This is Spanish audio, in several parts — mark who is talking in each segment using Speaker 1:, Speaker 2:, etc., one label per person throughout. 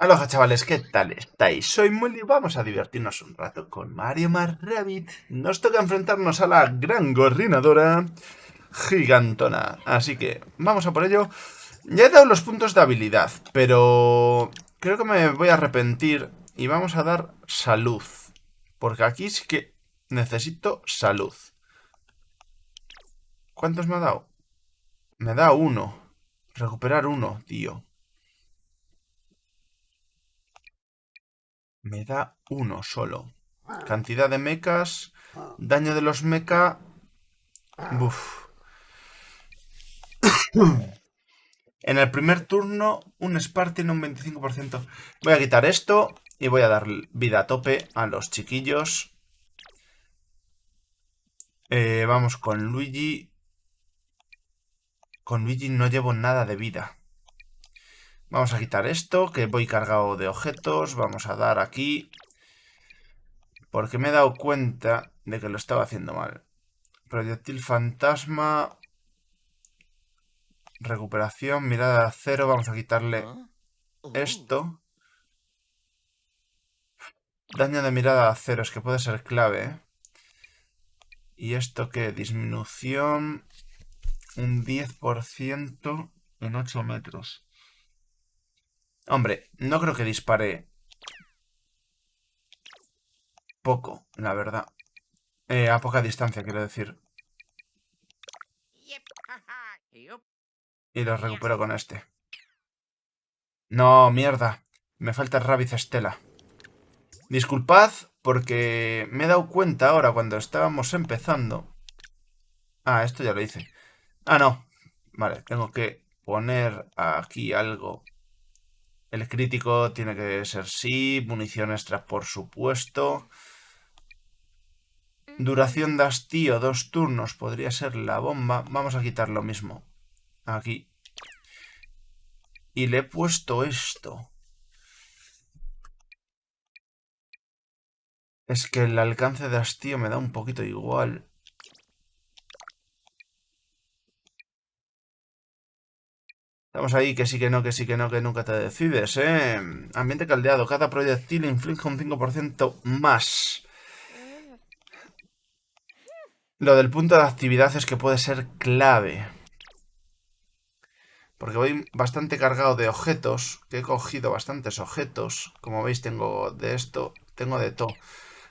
Speaker 1: Aloha chavales, ¿qué tal estáis? Soy Molly vamos a divertirnos un rato con Mario más Rabbit. Nos toca enfrentarnos a la gran gorrinadora gigantona. Así que vamos a por ello. Ya he dado los puntos de habilidad, pero creo que me voy a arrepentir y vamos a dar salud. Porque aquí sí que necesito salud. ¿Cuántos me ha dado? Me da uno. Recuperar uno, tío. Me da uno solo. Cantidad de mechas. Daño de los mecha. Buf. en el primer turno, un Spartan un 25%. Voy a quitar esto y voy a dar vida a tope a los chiquillos. Eh, vamos con Luigi. Con Luigi no llevo nada de vida. Vamos a quitar esto, que voy cargado de objetos. Vamos a dar aquí. Porque me he dado cuenta de que lo estaba haciendo mal. Proyectil fantasma. Recuperación, mirada de acero. Vamos a quitarle esto. Daño de mirada de acero, es que puede ser clave. ¿eh? ¿Y esto qué? Disminución. Un 10% en 8 metros. Hombre, no creo que dispare poco, la verdad. Eh, a poca distancia, quiero decir. Y lo recupero con este. No, mierda. Me falta Rabbit Estela. Disculpad porque me he dado cuenta ahora cuando estábamos empezando. Ah, esto ya lo hice. Ah, no. Vale, tengo que poner aquí algo el crítico tiene que ser sí. Munición extra, por supuesto. Duración de hastío, dos turnos. Podría ser la bomba. Vamos a quitar lo mismo. Aquí. Y le he puesto esto. Es que el alcance de hastío me da un poquito igual. Estamos ahí, que sí, que no, que sí, que no, que nunca te decides, ¿eh? Ambiente caldeado. Cada proyectil inflige un 5% más. Lo del punto de actividad es que puede ser clave. Porque voy bastante cargado de objetos. Que he cogido bastantes objetos. Como veis, tengo de esto, tengo de todo.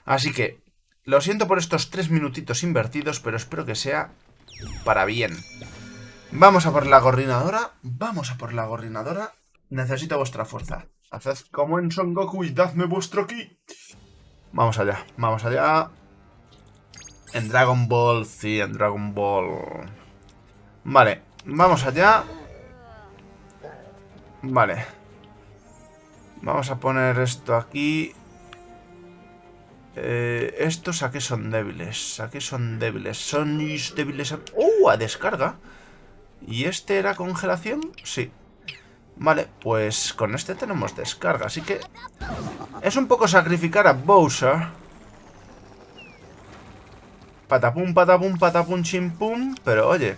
Speaker 1: Así que, lo siento por estos tres minutitos invertidos, pero espero que sea para bien. Vamos a por la gorrinadora. Vamos a por la gorrinadora. Necesito vuestra fuerza. Haced como en Son Goku y dadme vuestro ki. Vamos allá, vamos allá. En Dragon Ball, sí, en Dragon Ball. Vale, vamos allá. Vale. Vamos a poner esto aquí. Eh, estos a qué son débiles. A qué son débiles. Son débiles a... ¡Uh! A descarga. ¿Y este era congelación? Sí. Vale, pues con este tenemos descarga, así que... Es un poco sacrificar a Bowser. Patapum, patapum, patapum, chimpum. Pero oye,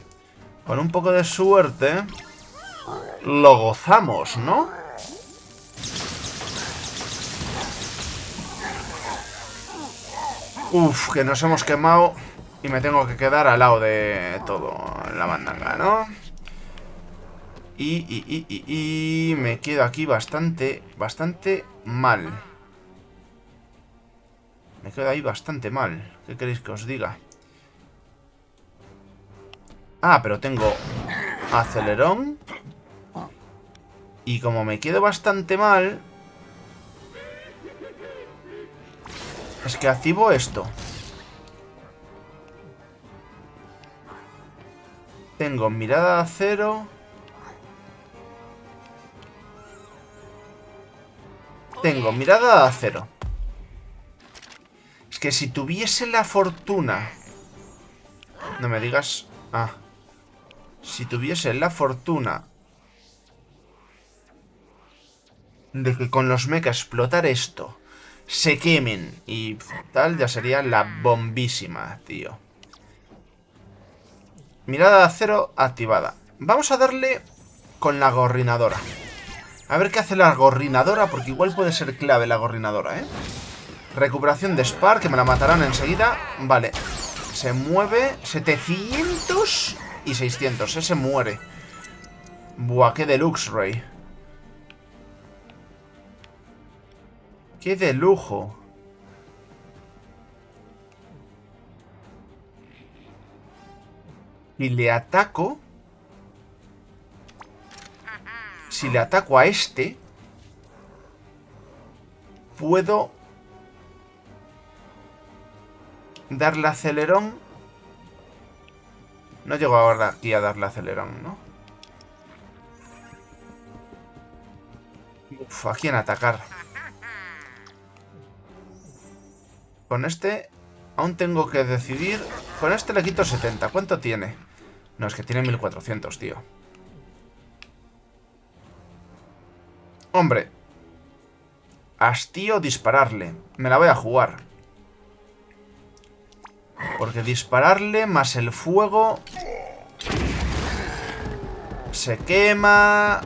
Speaker 1: con un poco de suerte... Lo gozamos, ¿no? Uf, que nos hemos quemado y me tengo que quedar al lado de todo la mandanga, ¿no? Y, y, y, y, me quedo aquí bastante, bastante mal. Me quedo ahí bastante mal. ¿Qué queréis que os diga? Ah, pero tengo acelerón. Y como me quedo bastante mal... Es que activo esto. Tengo mirada de acero. Tengo mirada de acero. Es que si tuviese la fortuna... No me digas... Ah. Si tuviese la fortuna... De que con los mechas explotar esto... Se quemen y tal, ya sería la bombísima, tío. Mirada de acero activada. Vamos a darle con la gorrinadora. A ver qué hace la gorrinadora, porque igual puede ser clave la gorrinadora, ¿eh? Recuperación de Spar, que me la matarán enseguida. Vale. Se mueve 700 y 600. Ese muere. Buah, qué deluxe, Rey. Qué de lujo. Y le ataco... Si le ataco a este... Puedo... Darle acelerón. No llego ahora aquí a darle acelerón, ¿no? Uf, ¿a quién atacar? Con este aún tengo que decidir... Con este le quito 70. ¿Cuánto tiene? No, es que tiene 1400, tío. Hombre. Hastío dispararle. Me la voy a jugar. Porque dispararle más el fuego... Se quema...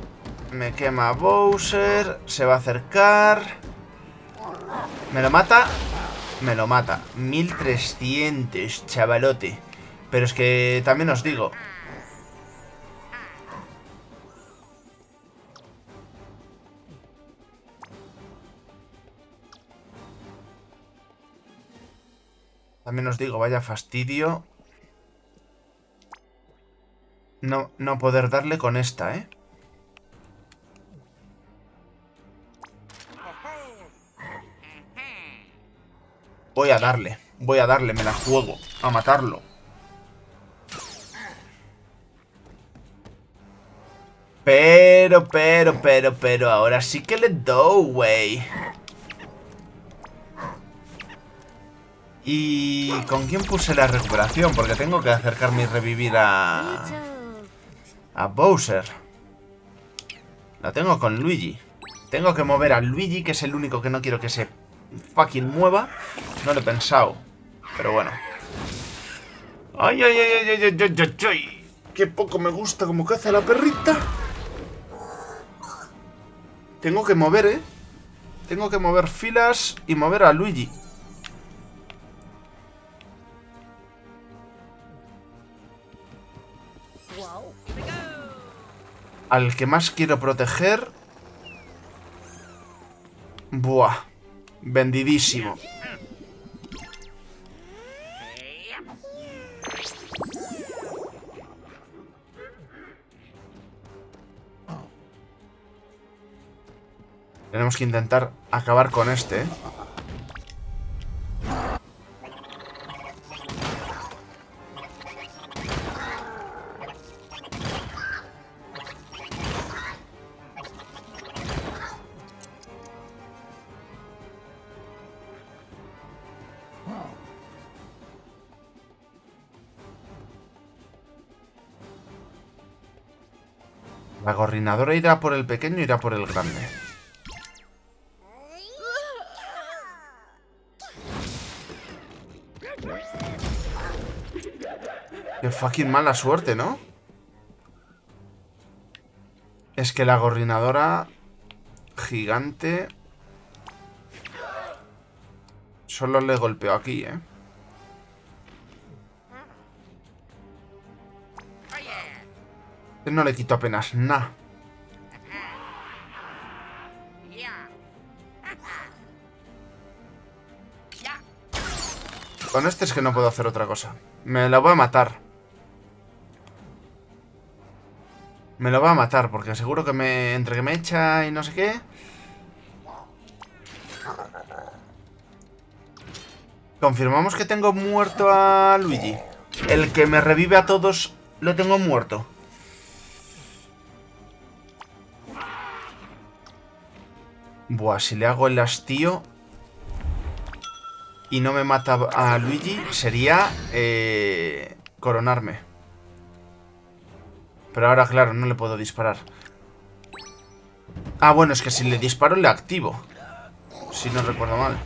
Speaker 1: Me quema Bowser... Se va a acercar... Me lo mata... Me lo mata. 1300, chavalote. Pero es que también os digo... También os digo, vaya fastidio. No, no poder darle con esta, ¿eh? Voy a darle, voy a darle, me la juego, a matarlo. Pero, pero, pero, pero, ahora sí que le doy, güey. ¿Y con quién puse la recuperación? Porque tengo que acercarme y revivir a... A Bowser. La tengo con Luigi. Tengo que mover a Luigi, que es el único que no quiero que se fucking mueva. No lo he pensado. Pero bueno. ¡Ay, ay, ay, ay, ay, ay, ay, ay! ¡Qué poco me gusta como caza la perrita! Tengo que mover, ¿eh? Tengo que mover filas y mover a Luigi. Al que más quiero proteger... Buah. Vendidísimo. Tenemos que intentar acabar con este. La gorrinadora irá por el pequeño, irá por el grande. Qué fucking mala suerte, ¿no? Es que la gorrinadora gigante... Solo le golpeó aquí, ¿eh? No le quito apenas nada. Con este es que no puedo hacer otra cosa. Me lo voy a matar. Me lo va a matar, porque seguro que me... Entre que me echa y no sé qué... Confirmamos que tengo muerto a Luigi. El que me revive a todos lo tengo muerto. Buah, si le hago el hastío y no me mata a Luigi, sería eh, coronarme. Pero ahora, claro, no le puedo disparar. Ah, bueno, es que si le disparo le activo. Si no recuerdo mal.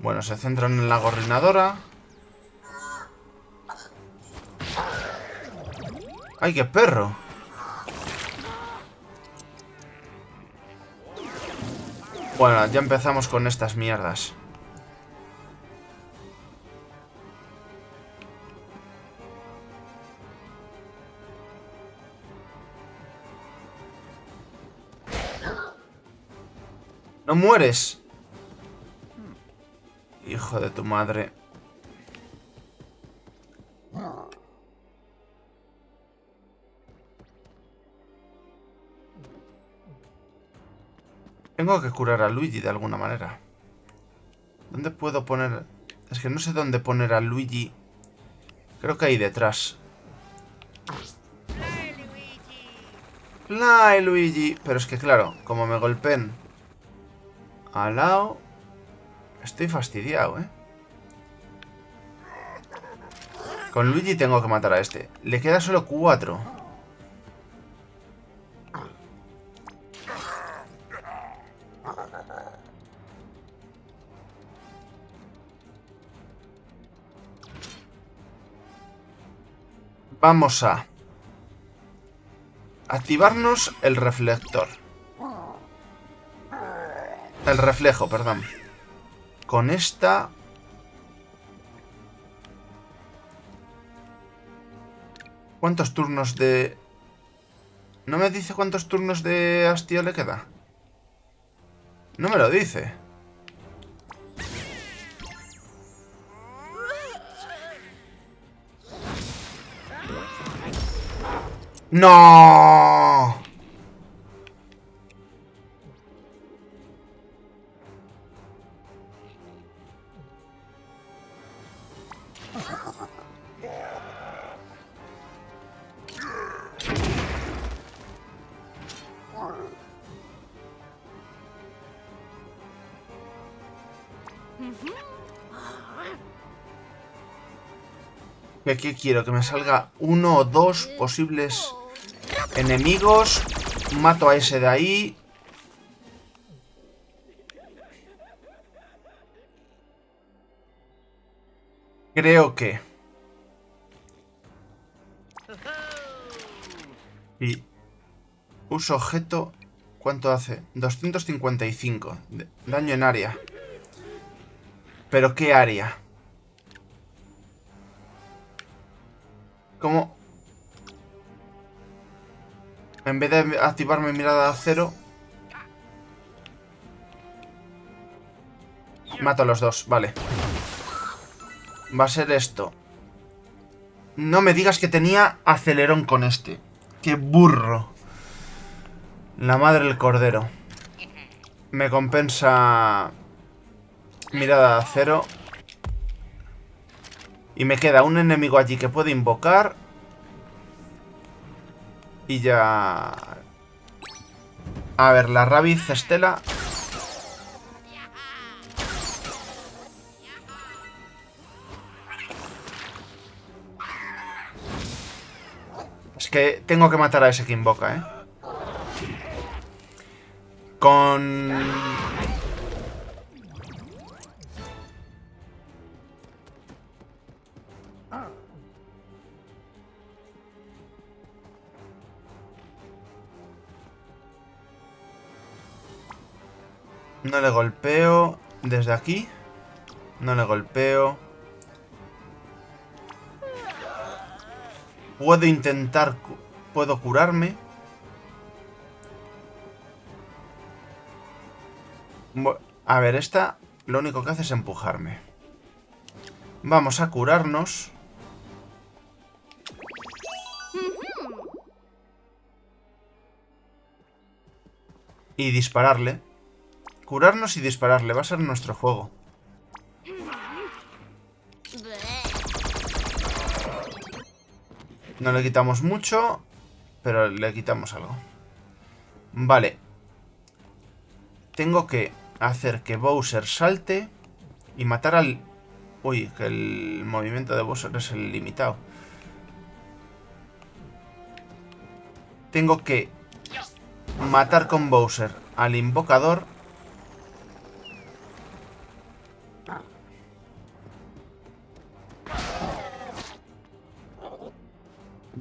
Speaker 1: Bueno, se centran en la gorrinadora. ¡Ay, qué perro! Bueno, ya empezamos con estas mierdas. Mueres! Hijo de tu madre. Tengo que curar a Luigi de alguna manera. ¿Dónde puedo poner...? Es que no sé dónde poner a Luigi. Creo que ahí detrás. Fly, Luigi. Pero es que claro, como me golpeen al lado... Estoy fastidiado, ¿eh? Con Luigi tengo que matar a este. Le queda solo cuatro. Vamos a activarnos el reflector. El reflejo, perdón. Con esta... ¿Cuántos turnos de...? ¿No me dice cuántos turnos de hastío le queda? No me lo dice. ¡No! Aquí quiero? Que me salga uno o dos posibles enemigos. Mato a ese de ahí. Creo que... Y... Uso objeto... ¿Cuánto hace? 255. Daño en área. ¿Pero qué área? ¿Cómo? En vez de activar mi mirada a cero... Mato a los dos, vale. Va a ser esto. No me digas que tenía acelerón con este. ¡Qué burro! La madre del cordero. Me compensa... Mirada a cero. Y me queda un enemigo allí que puede invocar. Y ya... A ver, la rabiz Estela... Es que tengo que matar a ese que invoca, ¿eh? Con... No le golpeo desde aquí. No le golpeo. Puedo intentar... Puedo curarme. A ver, esta lo único que hace es empujarme. Vamos a curarnos. Y dispararle. Curarnos y dispararle. Va a ser nuestro juego. No le quitamos mucho, pero le quitamos algo. Vale. Tengo que hacer que Bowser salte y matar al... Uy, que el movimiento de Bowser es el limitado. Tengo que matar con Bowser al invocador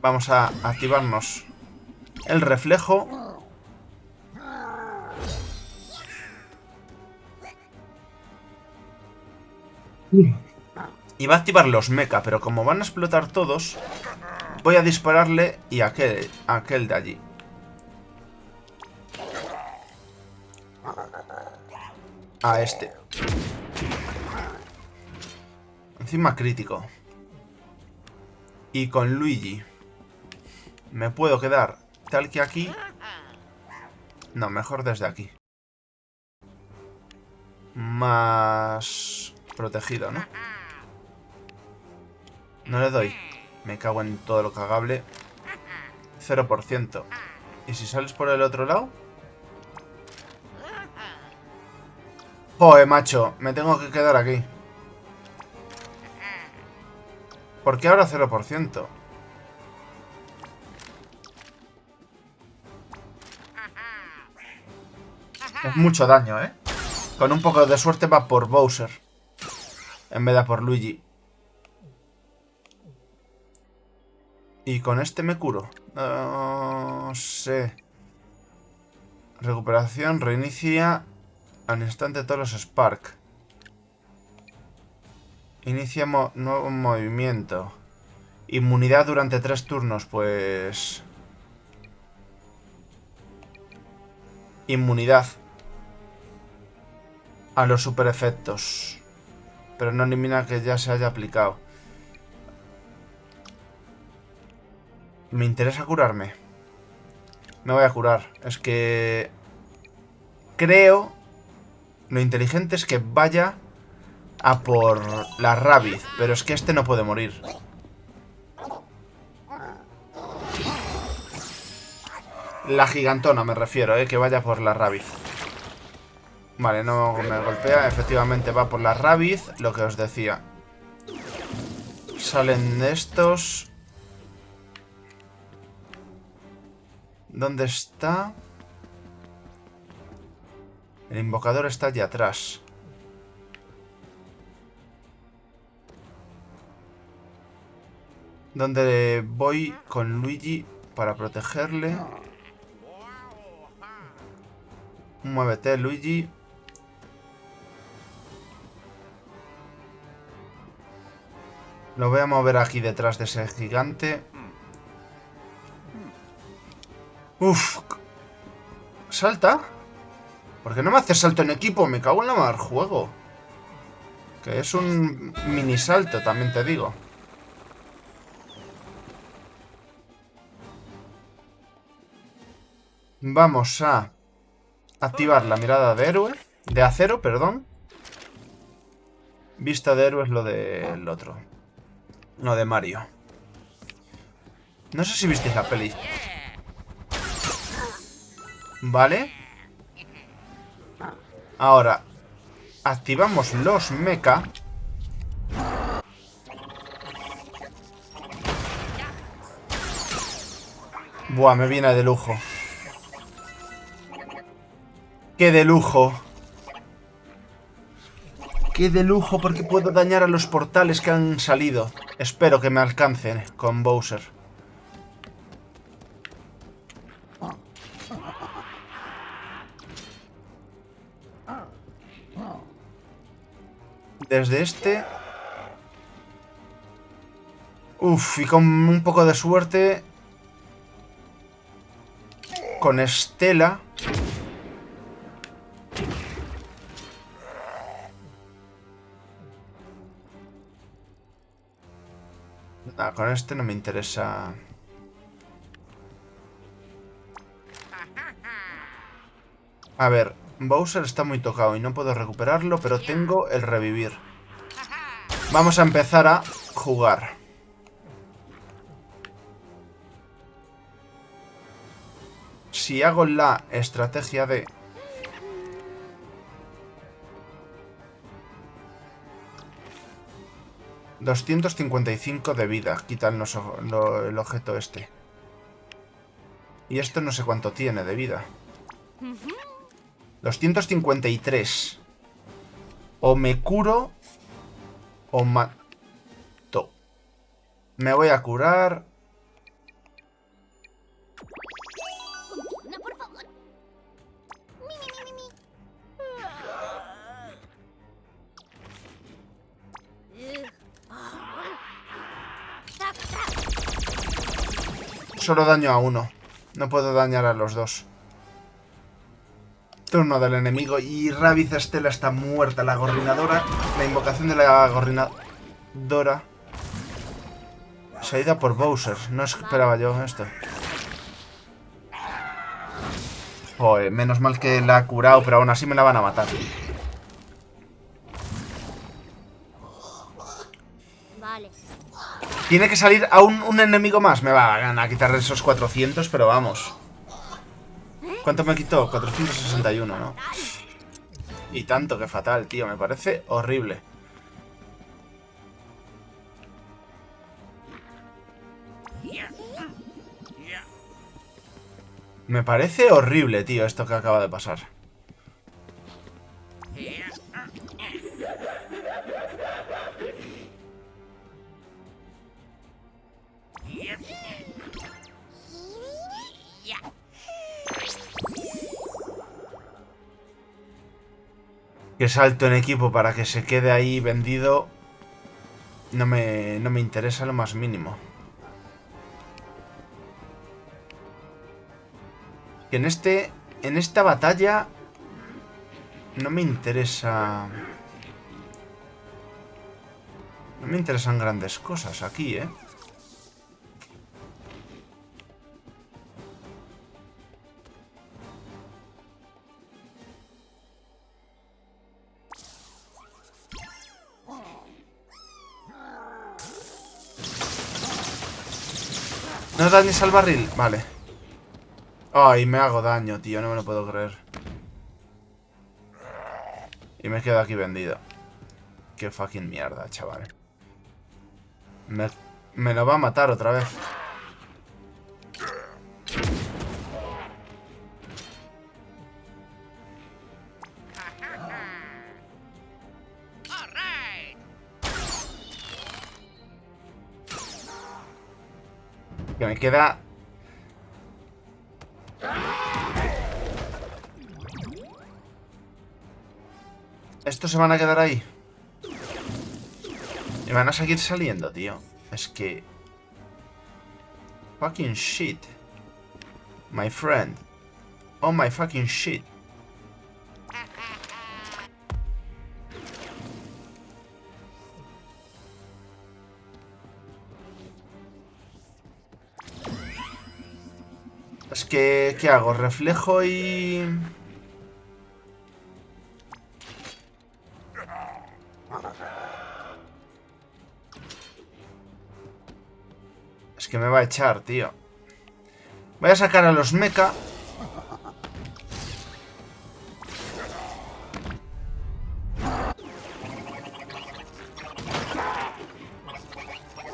Speaker 1: Vamos a activarnos el reflejo. Y va a activar los mecha, pero como van a explotar todos, voy a dispararle y a aquel, a aquel de allí. A este. Encima crítico. Y con Luigi. Me puedo quedar tal que aquí. No, mejor desde aquí. Más protegido, ¿no? No le doy. Me cago en todo lo cagable. 0%. ¿Y si sales por el otro lado? Joder, macho. Me tengo que quedar aquí. ¿Por qué ahora 0%? Mucho daño, ¿eh? Con un poco de suerte va por Bowser. En vez de por Luigi. Y con este me curo. No sé. Recuperación reinicia al instante todos los Spark. Inicia nuevo movimiento. Inmunidad durante tres turnos, pues... Inmunidad. A los super efectos. Pero no elimina que ya se haya aplicado. Me interesa curarme. Me voy a curar. Es que... Creo... Lo inteligente es que vaya a por la Rabbit. Pero es que este no puede morir. La gigantona me refiero, ¿eh? Que vaya por la Rabbit. Vale, no me golpea. Efectivamente va por la Rabbit, lo que os decía. Salen estos. ¿Dónde está? El invocador está allí atrás. Donde voy con Luigi para protegerle. Muévete, Luigi. Lo voy a mover aquí detrás de ese gigante. Uf. ¿Salta? ¿Por qué no me hace salto en equipo? Me cago en la mar juego. Que es un mini salto, también te digo. Vamos a activar la mirada de héroe. De acero, perdón. Vista de héroe es lo del otro. Lo de Mario. No sé si visteis la peli. Vale. Ahora, activamos los mecha. Buah, me viene de lujo. ¡Qué de lujo! ¡Qué de lujo! Porque puedo dañar a los portales que han salido. Espero que me alcancen con Bowser. Desde este... Uf, y con un poco de suerte... Con Estela... con este no me interesa... A ver, Bowser está muy tocado y no puedo recuperarlo, pero tengo el revivir. Vamos a empezar a jugar. Si hago la estrategia de 255 de vida, quitan el objeto este. Y esto no sé cuánto tiene de vida. 253. O me curo o mato. Me voy a curar. Solo daño a uno. No puedo dañar a los dos. Turno del enemigo. Y Rabiz Estela está muerta. La gorrinadora. La invocación de la gorrinadora. Se ha ido por Bowser. No esperaba yo esto. Joder, menos mal que la ha curado, pero aún así me la van a matar. Tiene que salir a un, enemigo más. Me va a quitar esos 400, pero vamos. ¿Cuánto me quitó? 461, ¿no? Y tanto, que fatal, tío. Me parece horrible. Me parece horrible, tío, esto que acaba de pasar. Que salto en equipo para que se quede ahí vendido no me, no me interesa lo más mínimo. Que en este. En esta batalla. No me interesa. No me interesan grandes cosas aquí, ¿eh? Dañes al barril? Vale. Ay, me hago daño, tío. No me lo puedo creer. Y me quedo aquí vendido. Qué fucking mierda, chaval. Me, me lo va a matar otra vez. Queda... Estos se van a quedar ahí. Y van a seguir saliendo, tío. Es que... Fucking shit. My friend. Oh my fucking shit. ¿Qué hago? Reflejo y... Es que me va a echar, tío. Voy a sacar a los mecha.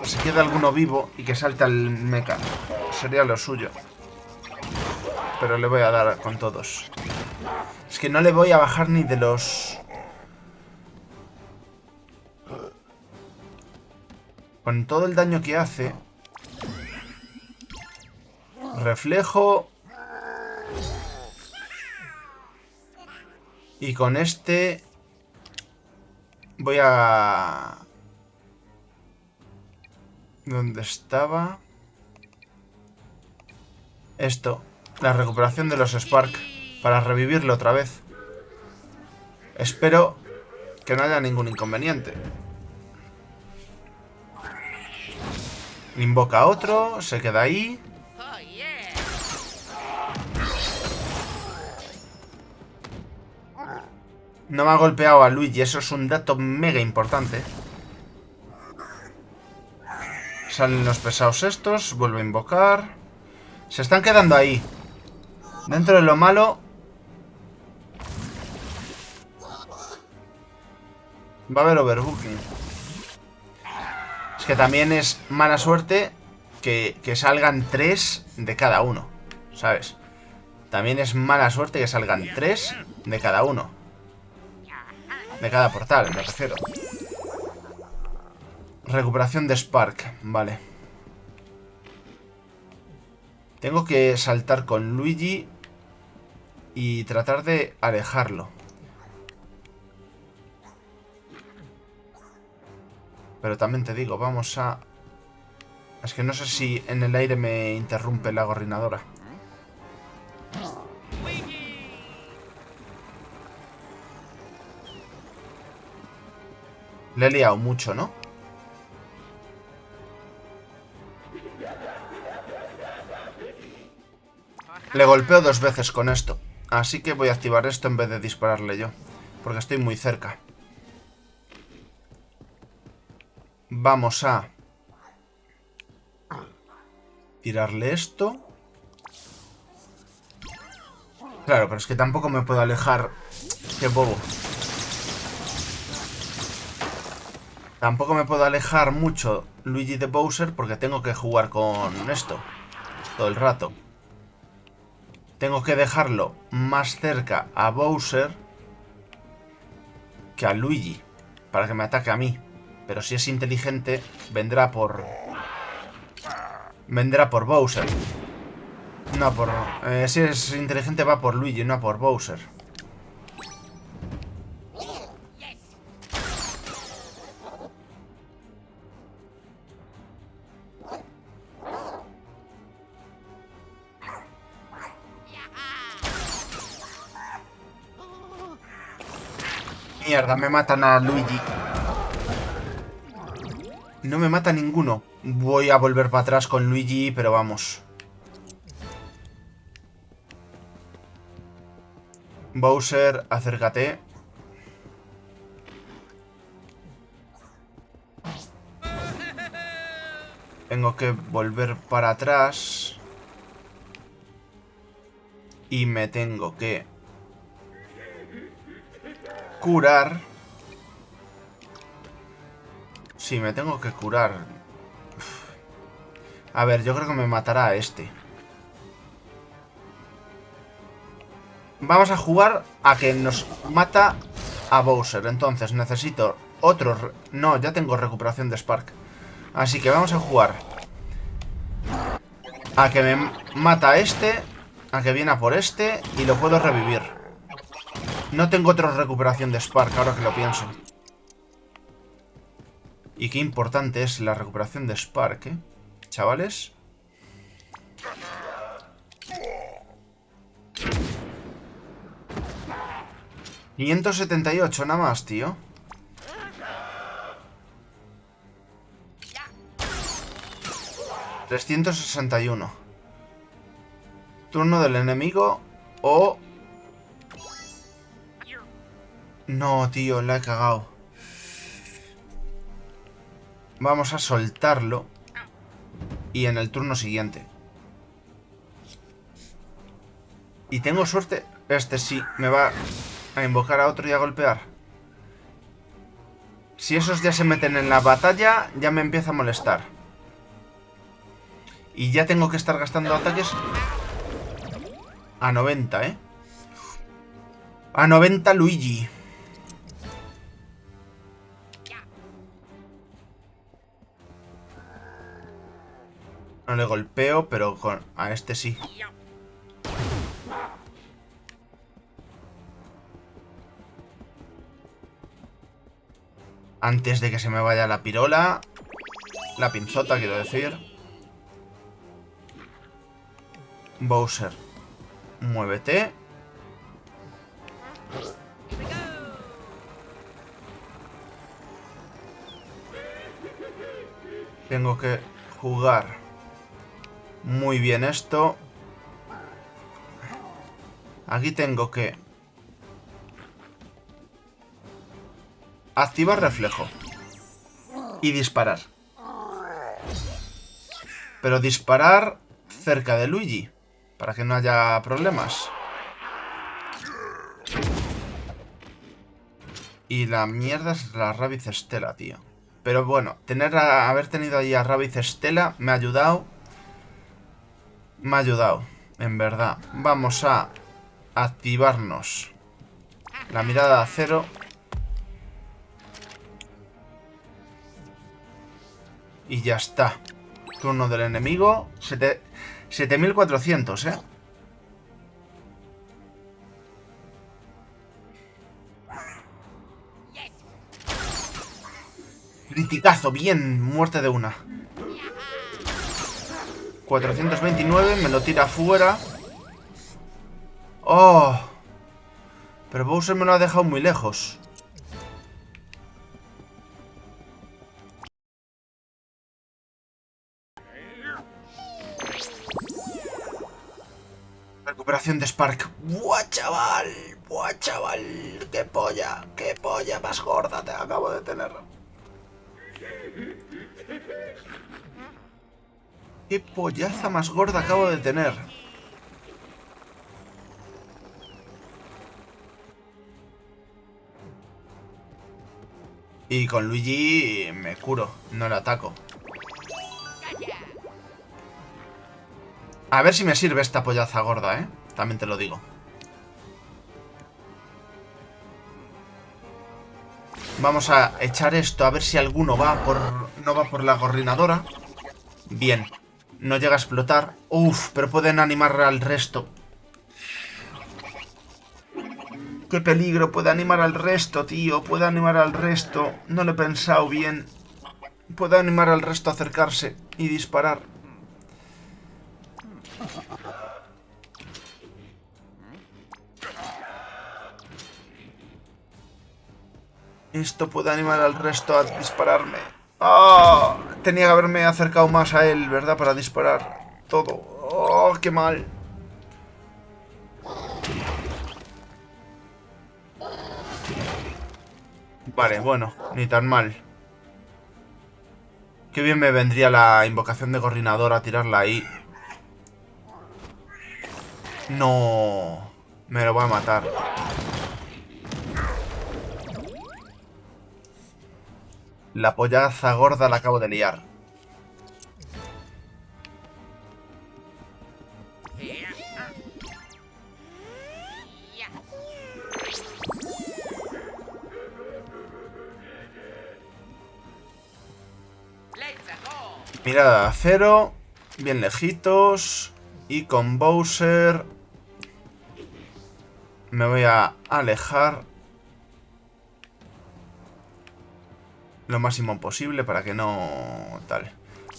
Speaker 1: Si queda alguno vivo y que salte al mecha. Sería lo suyo. Pero le voy a dar con todos. Es que no le voy a bajar ni de los... Con todo el daño que hace... Reflejo... Y con este... Voy a... ¿Dónde estaba? Esto. La recuperación de los Spark. Para revivirlo otra vez. Espero que no haya ningún inconveniente. Invoca otro, se queda ahí. No me ha golpeado a Luigi, eso es un dato mega importante. Salen los pesados estos, vuelve a invocar. Se están quedando ahí. Dentro de lo malo... Va a haber overbooking. Es que también es mala suerte que, que salgan tres de cada uno. ¿Sabes? También es mala suerte que salgan tres de cada uno. De cada portal, me refiero. Recuperación de Spark, vale. Tengo que saltar con Luigi y tratar de alejarlo. Pero también te digo, vamos a Es que no sé si en el aire me interrumpe la gorrinadora. Le he liado mucho, ¿no? Le golpeo dos veces con esto. Así que voy a activar esto en vez de dispararle yo. Porque estoy muy cerca. Vamos a... Tirarle esto. Claro, pero es que tampoco me puedo alejar. Qué bobo. Tampoco me puedo alejar mucho Luigi de Bowser porque tengo que jugar con esto. Todo el rato. Tengo que dejarlo más cerca a Bowser que a Luigi. Para que me ataque a mí. Pero si es inteligente, vendrá por... Vendrá por Bowser. No por... Eh, si es inteligente va por Luigi, no por Bowser. Me matan a Luigi. No me mata ninguno. Voy a volver para atrás con Luigi, pero vamos. Bowser, acércate. Tengo que volver para atrás. Y me tengo que curar. Sí, me tengo que curar. A ver, yo creo que me matará a este. Vamos a jugar a que nos mata a Bowser. Entonces necesito otro... No, ya tengo recuperación de Spark. Así que vamos a jugar a que me mata a este, a que viene a por este y lo puedo revivir. No tengo otra recuperación de Spark, ahora que lo pienso. Y qué importante es la recuperación de Spark, ¿eh? Chavales. ¿578 nada más, tío? ¿361 Turno del enemigo o No, tío, la he cagado. Vamos a soltarlo. Y en el turno siguiente. Y tengo suerte. Este sí, me va a invocar a otro y a golpear. Si esos ya se meten en la batalla, ya me empieza a molestar. Y ya tengo que estar gastando ataques a 90, ¿eh? A 90 Luigi. No le golpeo, pero con... a este sí. Antes de que se me vaya la pirola. La pinzota, quiero decir. Bowser. Muévete. Tengo que jugar muy bien esto. Aquí tengo que... Activar reflejo. Y disparar. Pero disparar cerca de Luigi. Para que no haya problemas. Y la mierda es la Rabbit Stella, tío. Pero bueno, tener haber tenido ahí a Rabbit Stella me ha ayudado me ha ayudado, en verdad. Vamos a activarnos la mirada de acero. Y ya está. Turno del enemigo. 7400, ¿eh? Criticazo, bien, muerte de una. 429, me lo tira fuera. ¡Oh! Pero Bowser me lo ha dejado muy lejos. Recuperación de Spark. ¡Buah, chaval! ¡Buah, chaval! ¡Qué polla! ¡Qué polla más gorda te acabo de tener! ¡Qué pollaza más gorda acabo de tener! Y con Luigi me curo, no le ataco. A ver si me sirve esta pollaza gorda, ¿eh? También te lo digo. Vamos a echar esto, a ver si alguno va por... No va por la gorrinadora. Bien. No llega a explotar. Uf, pero pueden animar al resto. Qué peligro, puede animar al resto, tío. Puede animar al resto. No lo he pensado bien. Puede animar al resto a acercarse y disparar. Esto puede animar al resto a dispararme. ¡Oh! Tenía que haberme acercado más a él, ¿verdad? Para disparar todo. ¡Oh, qué mal! Vale, bueno, ni tan mal. Qué bien me vendría la invocación de Gorrinador a tirarla ahí. No... Me lo voy a matar. La pollaza gorda la acabo de liar. Mirada de acero. Bien lejitos. Y con Bowser... Me voy a alejar lo máximo posible para que no tal.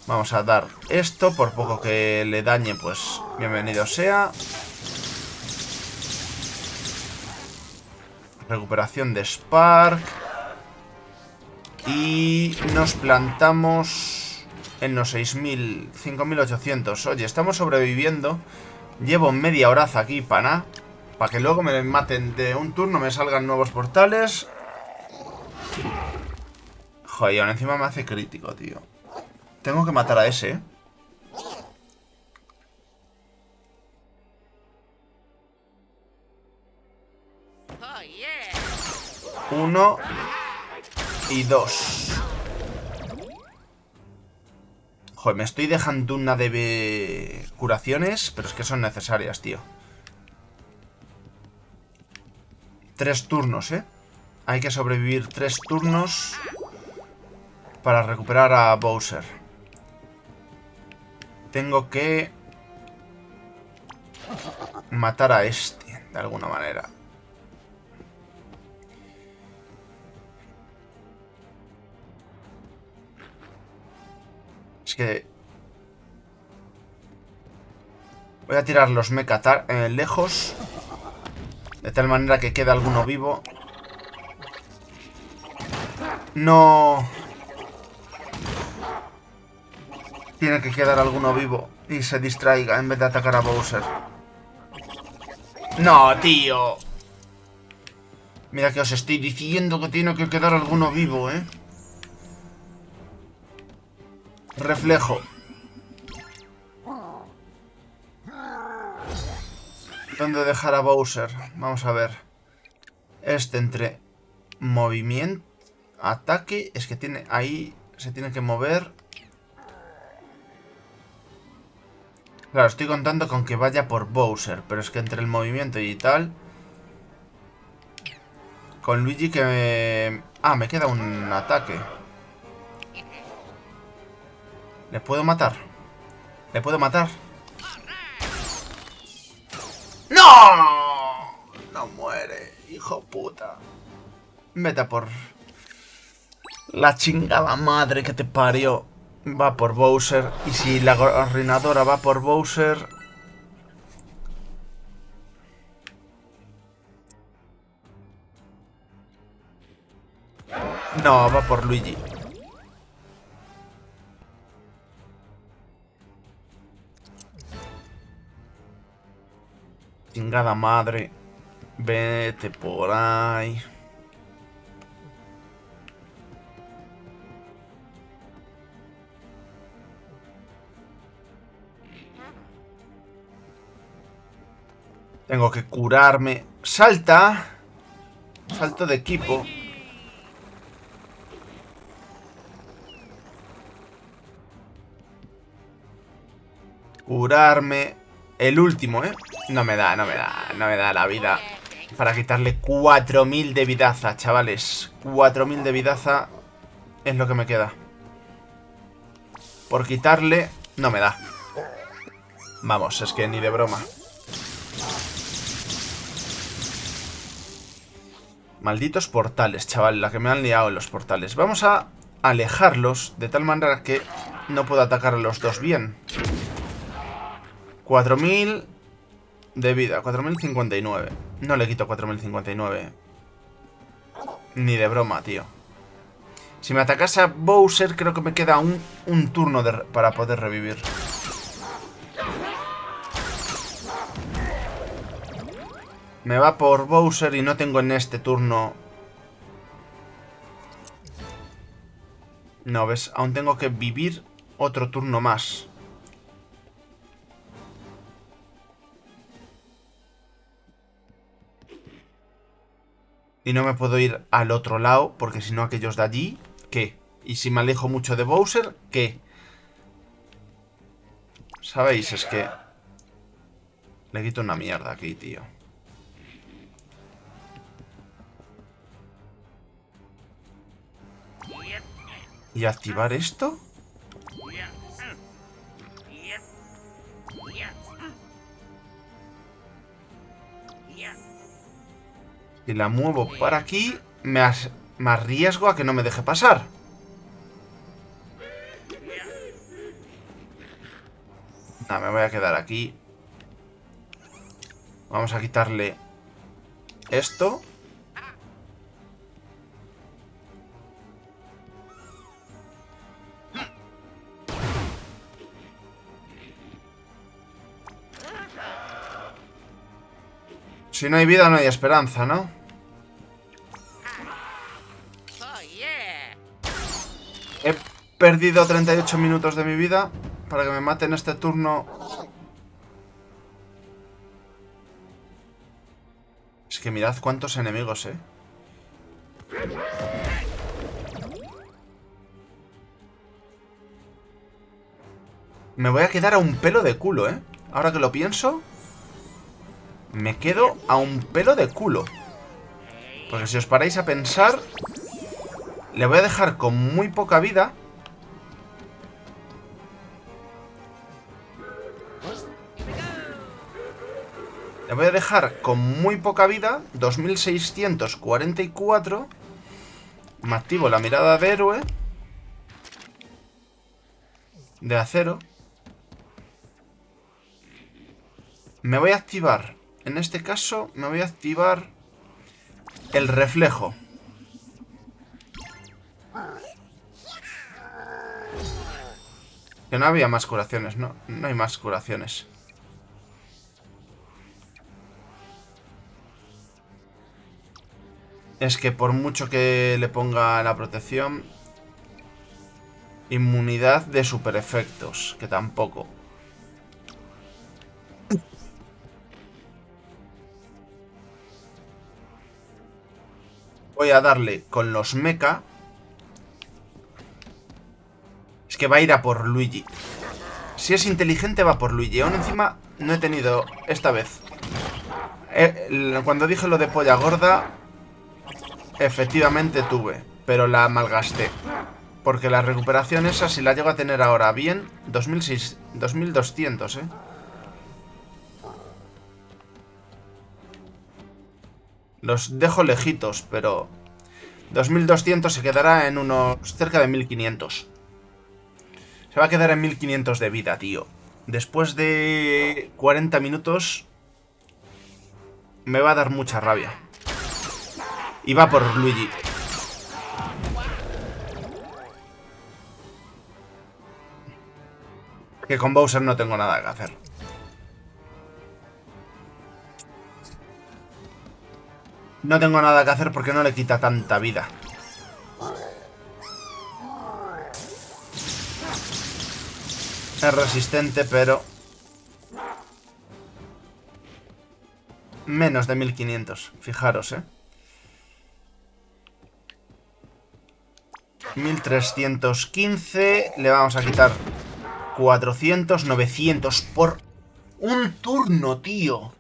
Speaker 1: Vamos a dar esto, por poco que le dañe, pues bienvenido sea. Recuperación de Spark. Y nos plantamos en los 6.000, 5.800. Oye, estamos sobreviviendo. Llevo media horaza aquí para nada. Para que luego me maten de un turno, me salgan nuevos portales. Joder, ahora encima me hace crítico, tío. Tengo que matar a ese. Uno y dos. Joder, me estoy dejando una de curaciones, pero es que son necesarias, tío. Tres turnos, ¿eh? Hay que sobrevivir tres turnos para recuperar a Bowser. Tengo que matar a este, de alguna manera. Es que... Voy a tirar los mecha eh, lejos. De tal manera que quede alguno vivo. No... Tiene que quedar alguno vivo y se distraiga en vez de atacar a Bowser. ¡No, tío! Mira que os estoy diciendo que tiene que quedar alguno vivo, ¿eh? Reflejo. ¿Dónde dejar a Bowser? Vamos a ver. Este entre movimiento, ataque... Es que tiene ahí... Se tiene que mover Claro, estoy contando con que vaya por Bowser, pero es que entre el movimiento y tal... Con Luigi que me... Ah, me queda un ataque. ¿Le puedo matar? ¿Le puedo matar? ¡No! No muere, hijo puta. Vete por... La chingada madre que te parió. Va por Bowser. Y si la coordinadora va por Bowser... No, va por Luigi. Chingada madre. Vete por ahí. Tengo que curarme. ¡Salta! Salto de equipo. Curarme. El último, ¿eh? No me da, no me da, no me da la vida. Para quitarle 4.000 de vidaza, chavales. 4.000 de vidaza es lo que me queda. Por quitarle, no me da. Vamos, es que ni de broma. Malditos portales, chaval, la que me han liado en los portales. Vamos a alejarlos de tal manera que no puedo atacar a los dos bien. 4.000 de vida, 4.059. No le quito 4.059. Ni de broma, tío. Si me atacase a Bowser, creo que me queda un turno para poder revivir. Me va por Bowser y no tengo en este turno... No, ¿ves? Aún tengo que vivir otro turno más. Y no me puedo ir al otro lado, porque si no aquellos de allí, ¿qué? Y si me alejo mucho de Bowser, ¿qué? ¿Sabéis? Es que... Le quito una mierda aquí, tío. ¿Y activar esto? Y la muevo para aquí, me, arriesgo a que no me deje pasar. No, me voy a quedar aquí. Vamos a quitarle esto. Si no hay vida, no hay esperanza, ¿no? He perdido 38 minutos de mi vida para que me maten este turno. Es que mirad cuántos enemigos, ¿eh? Me voy a quedar a un pelo de culo, ¿eh? Ahora que lo pienso... Me quedo a un pelo de culo. Porque si os paráis a pensar... Le voy a dejar con muy poca vida. Le voy a dejar con muy poca vida. 2644. Me activo la mirada de héroe. De acero. Me voy a activar en este caso me voy a activar el reflejo. Que no había más curaciones, no, no hay más curaciones. Es que por mucho que le ponga la protección... Inmunidad de super efectos, que tampoco. Voy a darle con los mecha. Es que va a ir a por Luigi. Si es inteligente va por Luigi. Aún encima no he tenido esta vez. Eh, cuando dije lo de polla gorda, efectivamente tuve. Pero la malgasté. Porque la recuperación esa, si la llego a tener ahora bien, 2600, 2200, ¿eh? Los dejo lejitos, pero... 2200 se quedará en unos cerca de 1500. Se va a quedar en 1500 de vida, tío. Después de 40 minutos... Me va a dar mucha rabia. Y va por Luigi. Que con Bowser no tengo nada que hacer. No tengo nada que hacer porque no le quita tanta vida. Es resistente, pero... Menos de 1500, fijaros, ¿eh? 1315, le vamos a quitar 400, 900 por un turno, tío.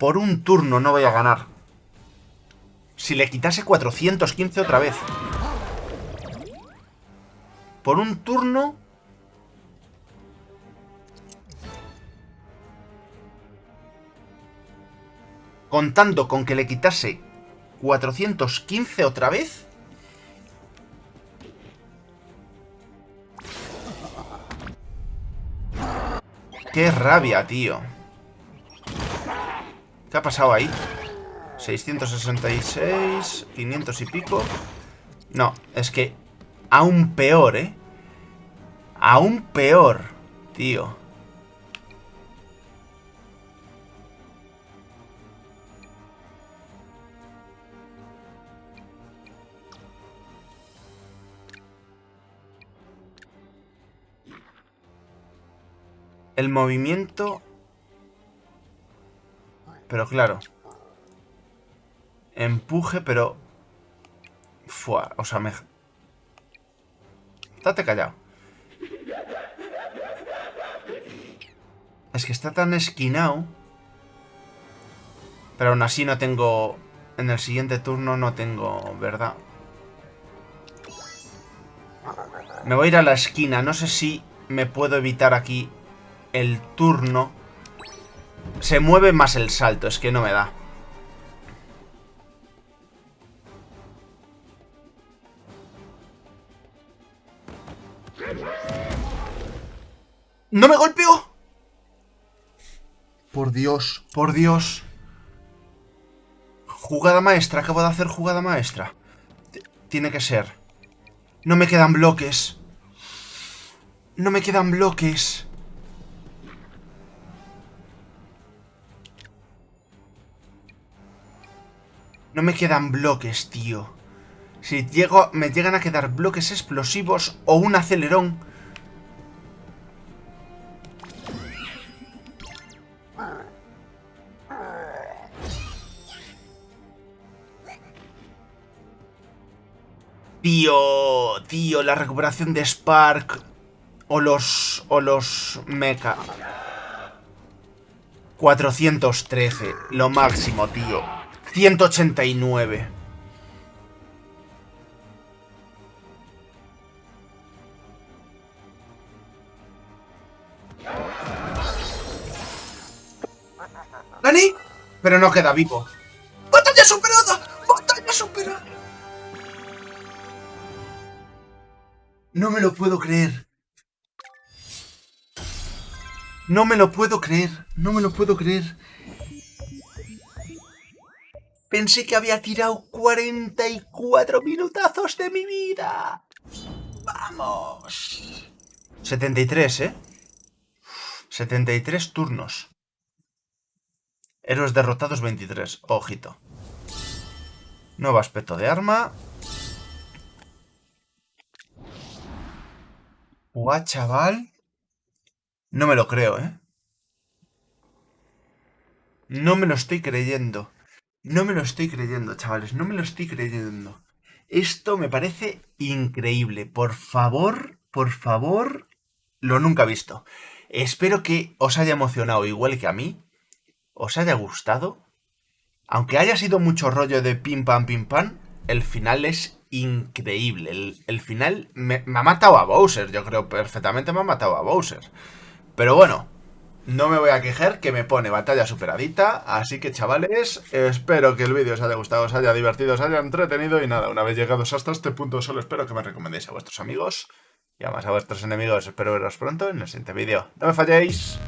Speaker 1: Por un turno no voy a ganar. Si le quitase 415 otra vez por un turno... Contando con que le quitase 415 otra vez... ¡Qué rabia, tío! ¿Qué ha pasado ahí? 666, 500 y pico... No, es que Aún peor, ¿eh? Aún peor, tío. El movimiento... Pero claro. Empuje, pero... Fua, o sea, me, Estate callado. Es que está tan esquinado. Pero aún así no tengo... En el siguiente turno no tengo, ¿verdad? Me voy a ir a la esquina. No sé si me puedo evitar aquí el turno. Se mueve más el salto, es que no me da. ¡No me golpeó! Por Dios, por Dios. Jugada maestra, acabo de hacer jugada maestra. tiene que ser. No me quedan bloques. No me quedan bloques. No me quedan bloques, tío. Si llego, me llegan a quedar bloques explosivos o un acelerón Tío, tío, la recuperación de Spark o los o los mecha. 413, lo máximo, tío. 189. ¿Dani? Pero no queda vivo. ¡Batalla superada! ¡Batalla superada! No me lo puedo creer. No me lo puedo creer. No me lo puedo creer. Pensé que había tirado 44 minutazos de mi vida. ¡Vamos! 73, ¿eh? 73 turnos. Héroes derrotados 23. Ojito. Nuevo aspecto de arma. Guau, chaval. No me lo creo, ¿eh? No me lo estoy creyendo. No me lo estoy creyendo, chavales. No me lo estoy creyendo. Esto me parece increíble. Por favor, por favor, lo nunca visto. Espero que os haya emocionado igual que a mí. Os haya gustado. Aunque haya sido mucho rollo de pim pam pim pam, el final es increíble. El, final me, ha matado a Bowser, yo creo perfectamente me ha matado a Bowser. Pero bueno, no me voy a quejar que me pone batalla superadita. Así que chavales, espero que el vídeo os haya gustado, os haya divertido, os haya entretenido. Y nada, una vez llegados hasta este punto, solo espero que me recomendéis a vuestros amigos. Y además a vuestros enemigos espero veros pronto en el siguiente vídeo. ¡No me falléis!